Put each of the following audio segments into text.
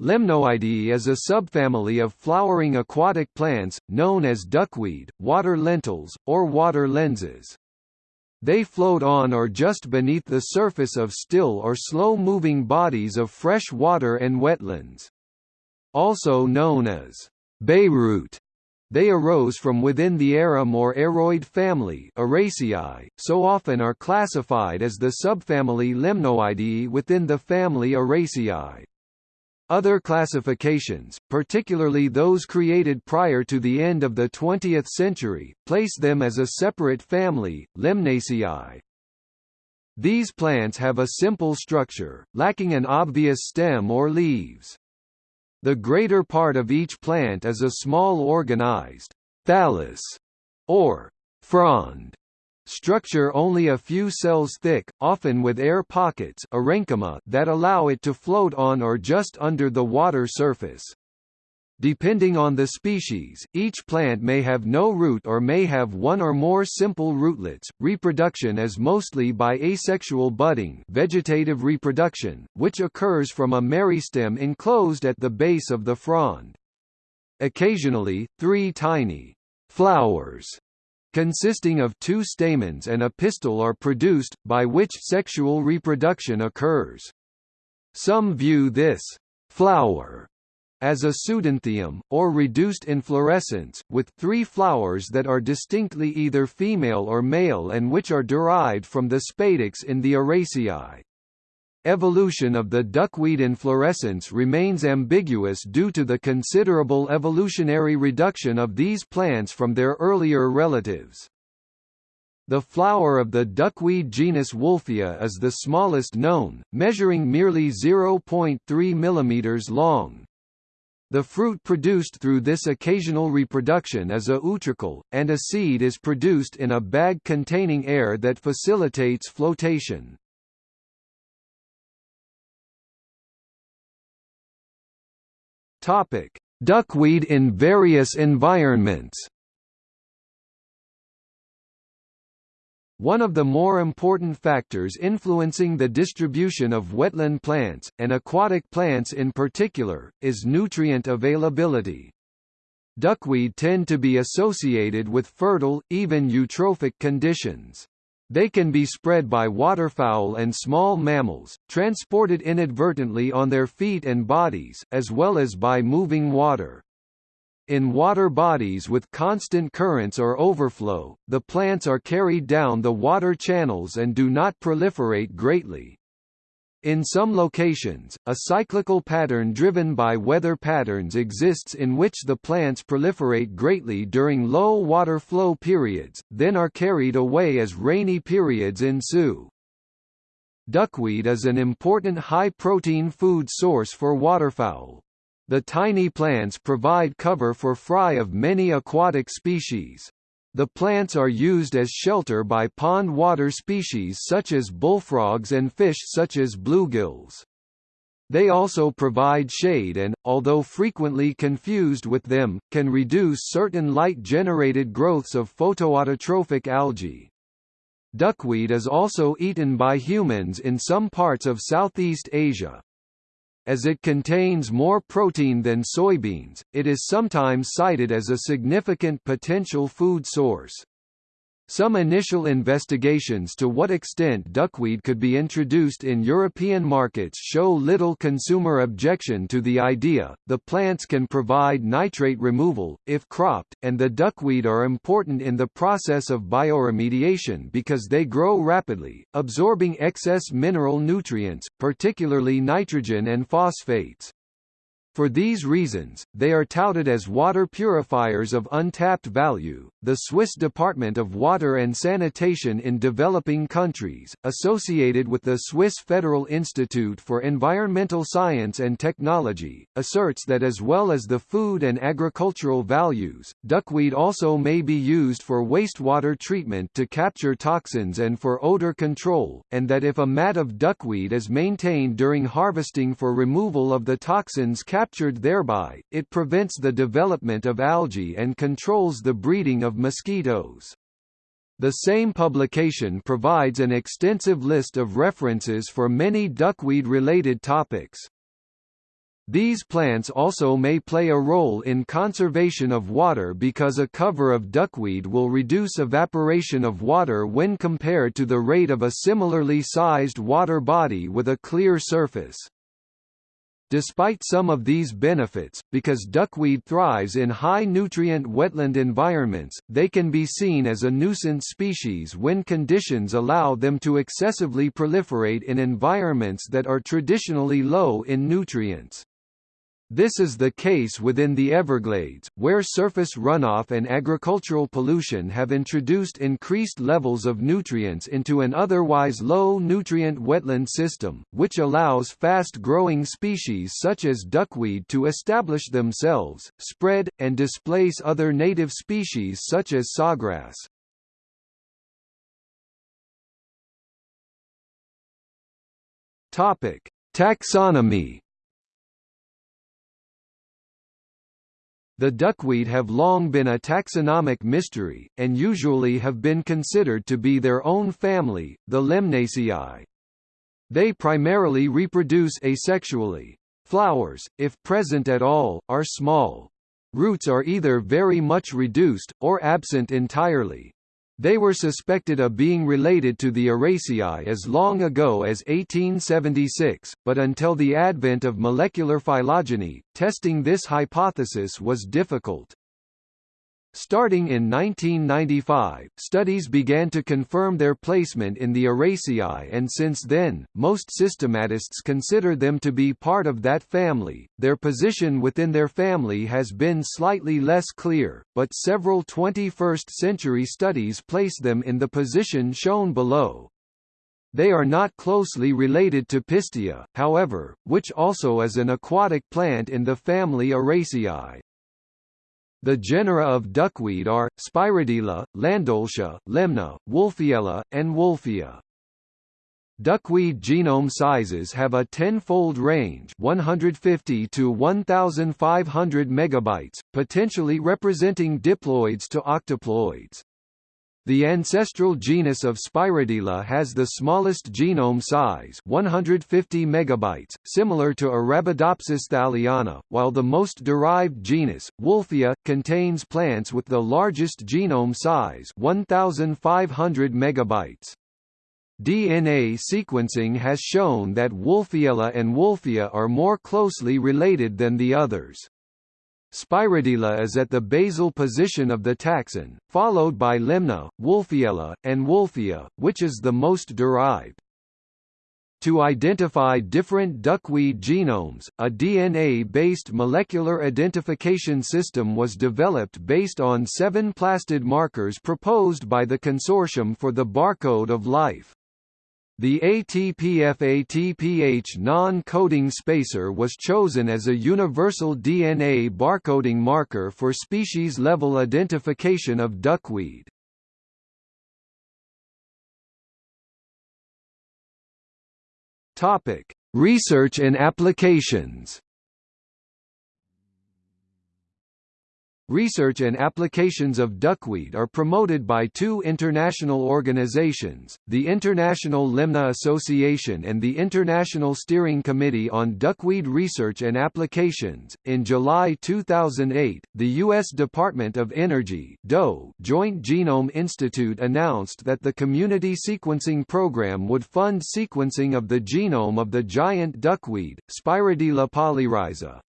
Lemnoideae is a subfamily of flowering aquatic plants, known as duckweed, water lentils, or water lenses. They float on or just beneath the surface of still or slow-moving bodies of fresh water and wetlands. Also known as bayroot, they arose from within the arum or aroid family Araceae, so often are classified as the subfamily Lemnoideae within the family Araceae. Other classifications, particularly those created prior to the end of the 20th century, place them as a separate family, Lemnaceae. These plants have a simple structure, lacking an obvious stem or leaves. The greater part of each plant is a small organized thallus, or frond, Structure only a few cells thick, often with air pockets that allow it to float on or just under the water surface. Depending on the species, each plant may have no root or may have one or more simple rootlets. Reproduction is mostly by asexual budding, vegetative reproduction, which occurs from a meristem enclosed at the base of the frond. Occasionally, three tiny flowers consisting of two stamens and a pistil are produced, by which sexual reproduction occurs. Some view this flower as a pseudanthium, or reduced inflorescence, with three flowers that are distinctly either female or male and which are derived from the spadix in the Araceae. Evolution of the duckweed inflorescence remains ambiguous due to the considerable evolutionary reduction of these plants from their earlier relatives. The flower of the duckweed genus Wolffia is the smallest known, measuring merely 0.3 mm long. The fruit produced through this occasional reproduction is a utricle, and a seed is produced in a bag containing air that facilitates flotation. Topic: Duckweed in various environments. One of the more important factors influencing the distribution of wetland plants, and aquatic plants in particular, is nutrient availability. Duckweed tend to be associated with fertile, even eutrophic conditions. They can be spread by waterfowl and small mammals, transported inadvertently on their feet and bodies, as well as by moving water. In water bodies with constant currents or overflow, the plants are carried down the water channels and do not proliferate greatly. In some locations, a cyclical pattern driven by weather patterns exists in which the plants proliferate greatly during low water flow periods, then are carried away as rainy periods ensue. Duckweed is an important high-protein food source for waterfowl. The tiny plants provide cover for fry of many aquatic species. The plants are used as shelter by pond water species such as bullfrogs and fish such as bluegills. They also provide shade and, although frequently confused with them, can reduce certain light-generated growths of photoautotrophic algae. Duckweed is also eaten by humans in some parts of Southeast Asia. As it contains more protein than soybeans, it is sometimes cited as a significant potential food source. Some initial investigations to what extent duckweed could be introduced in European markets show little consumer objection to the idea. The plants can provide nitrate removal, if cropped, and the duckweed are important in the process of bioremediation because they grow rapidly, absorbing excess mineral nutrients, particularly nitrogen and phosphates. For these reasons, they are touted as water purifiers of untapped value. The Swiss Department of Water and Sanitation in Developing Countries, associated with the Swiss Federal Institute for Environmental Science and Technology, asserts that as well as the food and agricultural values, duckweed also may be used for wastewater treatment to capture toxins and for odor control, and that if a mat of duckweed is maintained during harvesting for removal of the toxins captured captured thereby, it prevents the development of algae and controls the breeding of mosquitoes. The same publication provides an extensive list of references for many duckweed-related topics. These plants also may play a role in conservation of water because a cover of duckweed will reduce evaporation of water when compared to the rate of a similarly sized water body with a clear surface. Despite some of these benefits, because duckweed thrives in high-nutrient wetland environments, they can be seen as a nuisance species when conditions allow them to excessively proliferate in environments that are traditionally low in nutrients. This is the case within the Everglades, where surface runoff and agricultural pollution have introduced increased levels of nutrients into an otherwise low-nutrient wetland system, which allows fast-growing species such as duckweed to establish themselves, spread, and displace other native species such as sawgrass. Taxonomy The duckweed have long been a taxonomic mystery, and usually have been considered to be their own family, the Lemnaceae. They primarily reproduce asexually. Flowers, if present at all, are small. Roots are either very much reduced, or absent entirely. They were suspected of being related to the Araceae as long ago as 1876, but until the advent of molecular phylogeny, testing this hypothesis was difficult. Starting in 1995, studies began to confirm their placement in the Araceae and since then, most systematists consider them to be part of that family. Their position within their family has been slightly less clear, but several 21st-century studies place them in the position shown below. They are not closely related to Pistia, however, which also is an aquatic plant in the family Araceae. The genera of duckweed are, Spirodela, Landoltia, Lemna, Wolffiella, and Wolffia. Duckweed genome sizes have a tenfold range 150 to 1,500 megabytes, potentially representing diploids to octoploids. The ancestral genus of Spirodela has the smallest genome size 150 megabytes, similar to Arabidopsis thaliana, while the most derived genus, Wolffia, contains plants with the largest genome size 1,500 megabytes. DNA sequencing has shown that Wolffiella and Wolffia are more closely related than the others. Spirodela is at the basal position of the taxon, followed by Lemna, Wolffiella, and Wolffia, which is the most derived. To identify different duckweed genomes, a DNA-based molecular identification system was developed based on seven plastid markers proposed by the Consortium for the Barcode of Life. The ATPF-ATPH non-coding spacer was chosen as a universal DNA barcoding marker for species-level identification of duckweed. Research and applications. Research and applications of duckweed are promoted by two international organizations, the International Lemna Association and the International Steering Committee on Duckweed Research and Applications. In July 2008, the U.S. Department of Energy (DOE) Joint Genome Institute announced that the Community Sequencing Program would fund sequencing of the genome of the giant duckweed, Spirodela polyrhiza.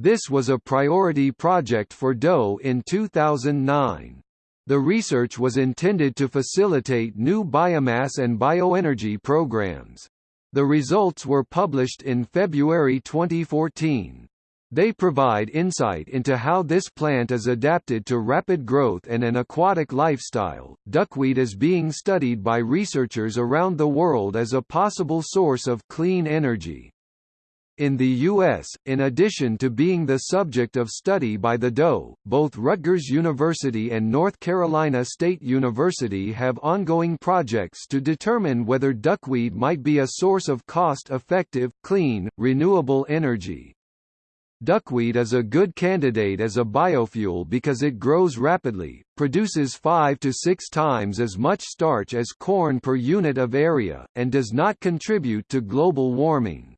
This was a priority project for DOE in 2009. The research was intended to facilitate new biomass and bioenergy programs. The results were published in February 2014. They provide insight into how this plant is adapted to rapid growth and an aquatic lifestyle. Duckweed is being studied by researchers around the world as a possible source of clean energy. In the U.S., in addition to being the subject of study by the DOE, both Rutgers University and North Carolina State University have ongoing projects to determine whether duckweed might be a source of cost-effective, clean, renewable energy. Duckweed is a good candidate as a biofuel because it grows rapidly, produces 5 to 6 times as much starch as corn per unit of area, and does not contribute to global warming.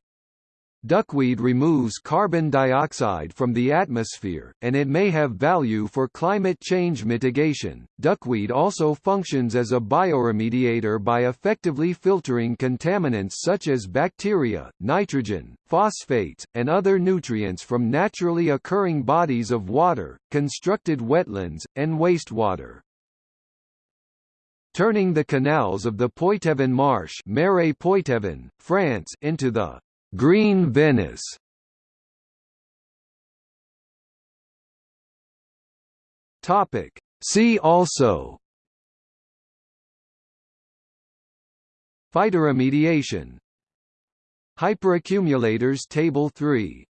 Duckweed removes carbon dioxide from the atmosphere, and it may have value for climate change mitigation. Duckweed also functions as a bioremediator by effectively filtering contaminants such as bacteria, nitrogen, phosphates, and other nutrients from naturally occurring bodies of water, constructed wetlands, and wastewater. Turning the canals of the Poitevin Marsh Marais Poitevin, France into the Green Venice. Topic. See also. Phytoremediation. Hyperaccumulators Table 3